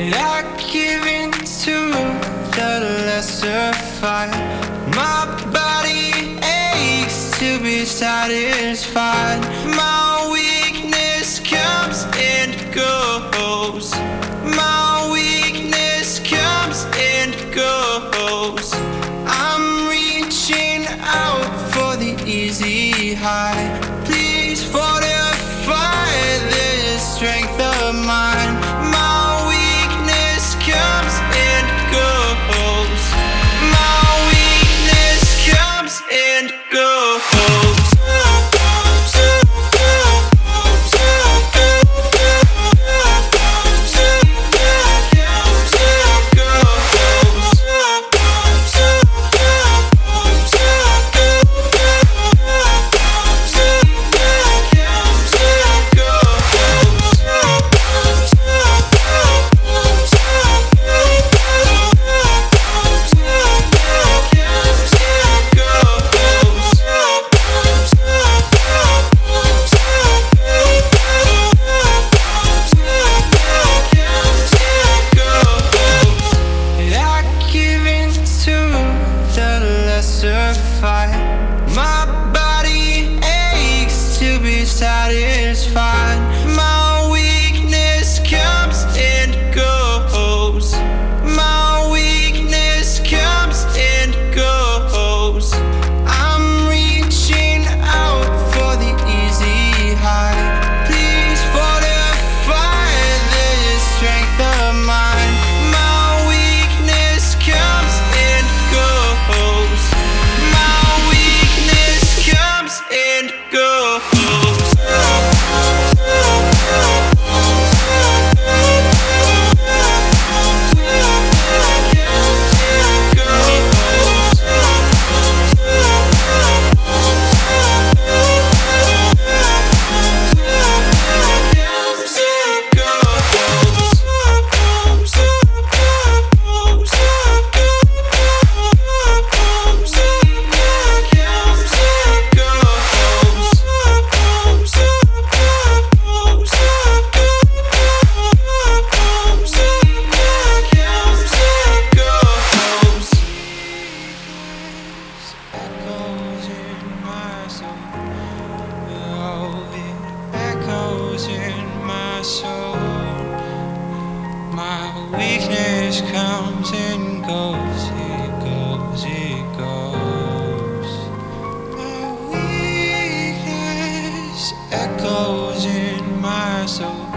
And I give in to the lesser fight. My body aches to be satisfied. My weakness comes and goes. My weakness comes and goes. I'm reaching out for the easy high. Please fortify this strength of mine. Be weakness comes and goes. It goes, it goes. My weakness echoes in my soul.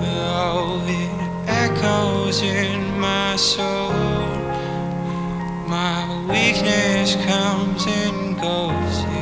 Oh, it echoes in my soul. My weakness comes and goes.